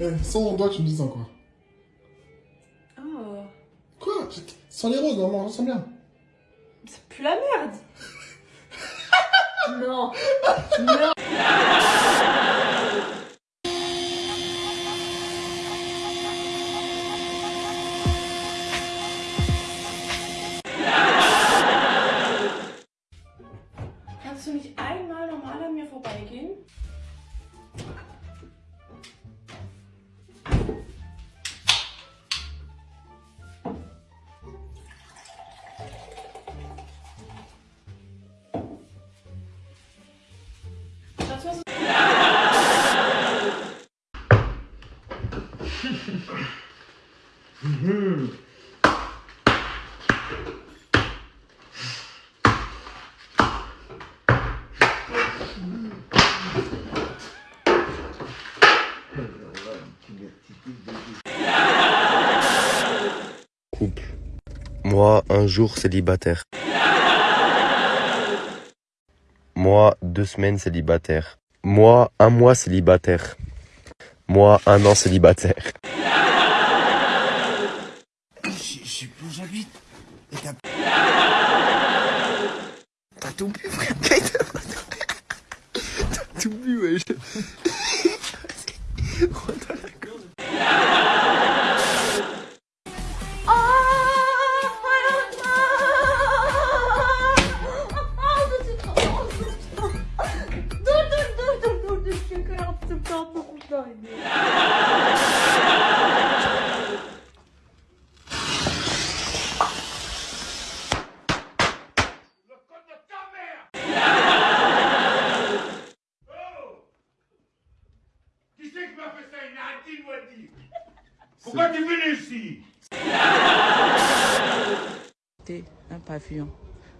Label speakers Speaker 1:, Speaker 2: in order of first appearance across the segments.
Speaker 1: Eh, sans mon doigt, tu me dis ça quoi?
Speaker 2: Oh.
Speaker 1: Quoi Sans les roses, normalement, ça sent bien.
Speaker 2: C'est plus la merde. non. Non.
Speaker 3: Un jour célibataire. Moi, deux semaines célibataire. Moi, un mois célibataire. Moi, un an célibataire.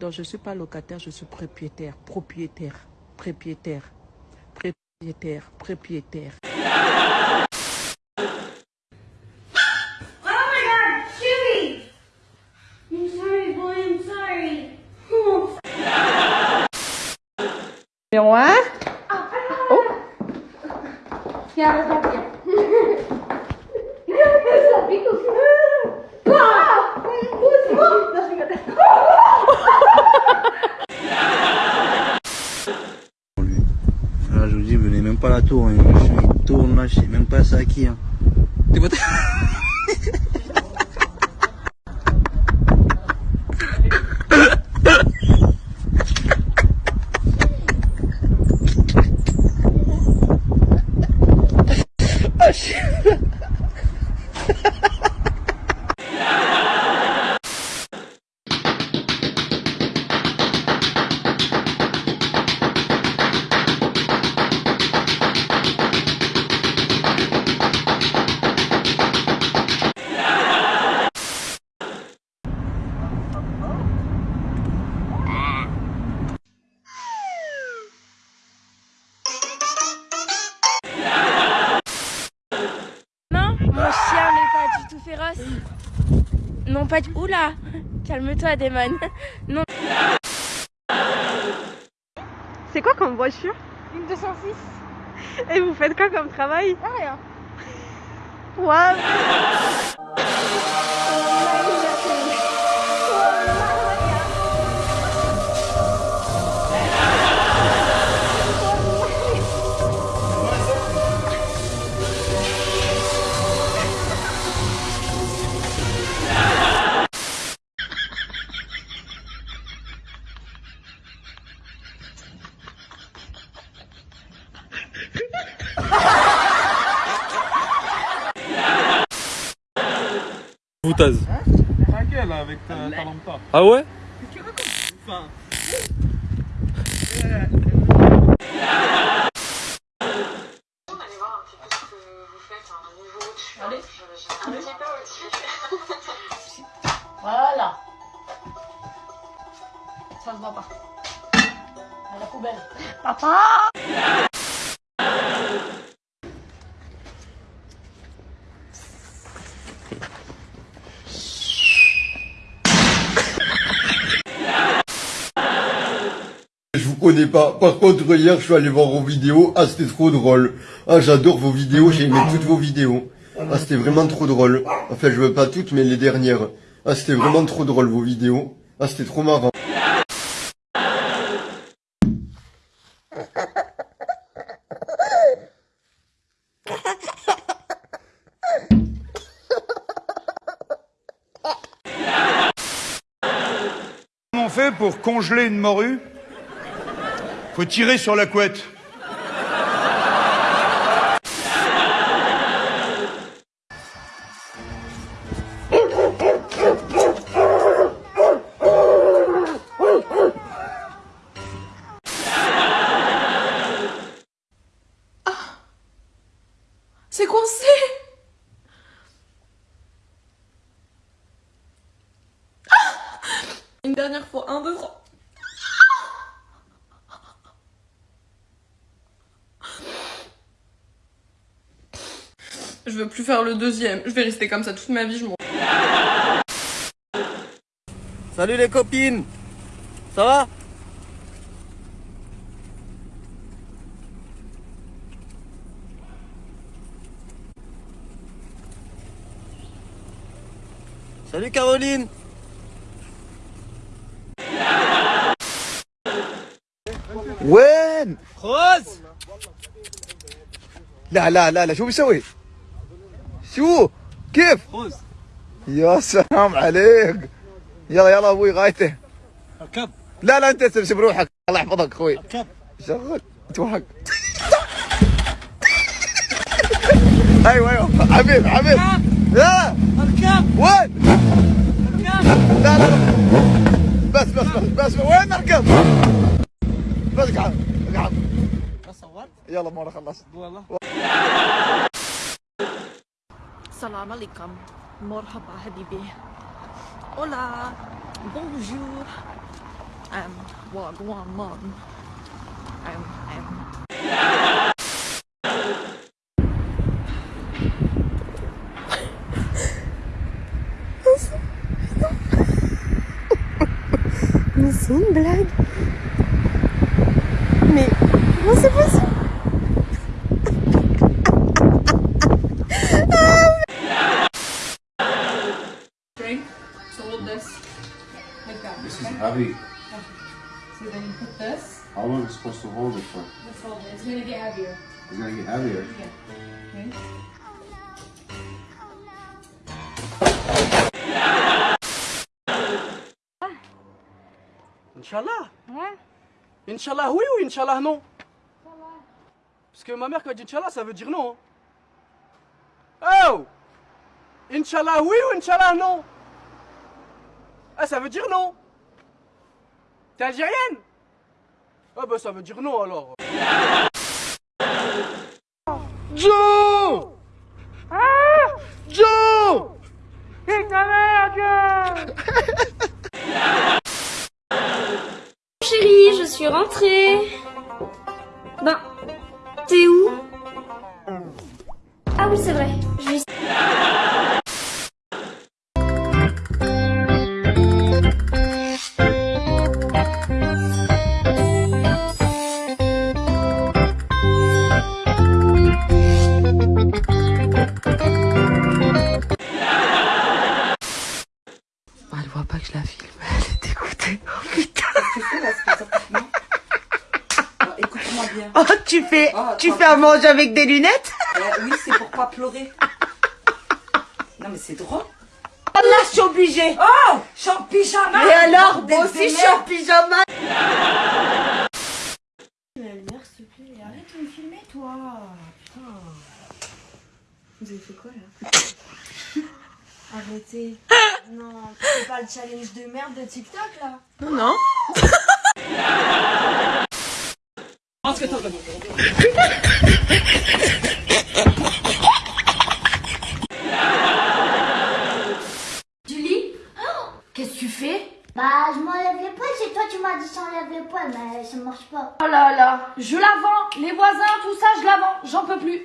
Speaker 4: Donc je ne suis pas locataire, je suis propriétaire. Propriétaire. Propriétaire. Propriétaire. Propriétaire.
Speaker 2: Oh my god, Chewy! I'm sorry, boy, I'm sorry.
Speaker 5: pas la tour. hein. Il tourne là, je sais même pas c'est à qui. Hein.
Speaker 6: féroce. Non, pas du... Oula Calme-toi, Damon. Non.
Speaker 7: C'est quoi comme voiture?
Speaker 6: Une 206
Speaker 7: Et vous faites quoi comme travail?
Speaker 6: Ah, rien.
Speaker 7: Waouh
Speaker 8: Foutaise.
Speaker 1: Tranquille là, avec ta, ta lampe.
Speaker 8: Ah ouais
Speaker 1: Enfin,
Speaker 2: Allez voir un petit peu ce que vous faites, un niveau au-dessus. Allez, un petit peu au-dessus.
Speaker 4: Voilà. Ça se voit pas. À la poubelle.
Speaker 7: Papa
Speaker 9: comprenez pas. Par contre, hier, je suis allé voir vos vidéos. Ah, c'était trop drôle. Ah, j'adore vos vidéos. J'ai aimé toutes vos vidéos. Ah, c'était vraiment trop drôle. Enfin, je veux pas toutes, mais les dernières. Ah, c'était vraiment trop drôle, vos vidéos. Ah, c'était trop marrant.
Speaker 10: Comment on fait pour congeler une morue? Faut tirer sur la couette.
Speaker 4: C'est coincé Ah Une dernière fois, un, deux, trois. Je veux plus faire le deuxième. Je vais rester comme ça toute ma vie, je m'en
Speaker 11: Salut les copines Ça va Salut Caroline وين خذ لا لا لا لا شو بيسوي شو؟ كيف؟ خذ يا سلام عليك. يلا يلا أبوي غايته.
Speaker 10: أركب.
Speaker 11: لا لا أنت تمشي بروحك. الله يحفظك أخوي.
Speaker 10: أركب.
Speaker 11: شغل. توهق. أيوه أيوه. حبيب حبيب لا.
Speaker 10: أركب.
Speaker 11: وين؟ لا لا لا. بس بس بس بس وين نركب بس اقعد اقعد
Speaker 10: صورت.
Speaker 11: يلا مرة خلصت
Speaker 10: والله.
Speaker 4: السلام عليكم مرحبا حبيبي Hola, أم أم um, wagwan. مان
Speaker 9: ام ام نسون بلاد supposed to hold it for?
Speaker 4: Let's hold it. It's gonna get heavier.
Speaker 9: It's gonna get heavier.
Speaker 4: Okay.
Speaker 12: Inch'Allah Inch'Allah oui ou Inch'Allah non Parce que ma mère quand elle dit Inch'Allah ça veut dire non. Oh Inch'Allah oui ou Inch'Allah non Ah ça veut dire non T'es algérienne? Ah bah ça veut dire non alors. Joe Joe
Speaker 6: Chérie, je suis rentrée. Ben, t'es où? Ah oui, c'est vrai. Je vais...
Speaker 13: tu fais,
Speaker 14: Oh,
Speaker 13: tu fais à manger avec des lunettes?
Speaker 14: Eh oui, c'est pour pas pleurer. Non, mais c'est drôle.
Speaker 13: Oh là, je suis obligée.
Speaker 14: Oh Je suis en pyjama
Speaker 13: Et alors, moi aussi, je suis en pyjama.
Speaker 6: La lumière, s'il te plaît. Arrête de me filmer, toi. Putain. Vous avez fait quoi, là? Arrêtez. Non, c'est pas le challenge de merde de TikTok, là?
Speaker 4: Non, non.
Speaker 6: Julie Qu'est-ce que tu fais
Speaker 15: Bah, je m'enlève les poils, c'est toi tu m'as dit s'enlève les poils, mais ça marche pas.
Speaker 6: Oh là là, je la vends, les voisins, tout ça, je la vends, j'en peux plus.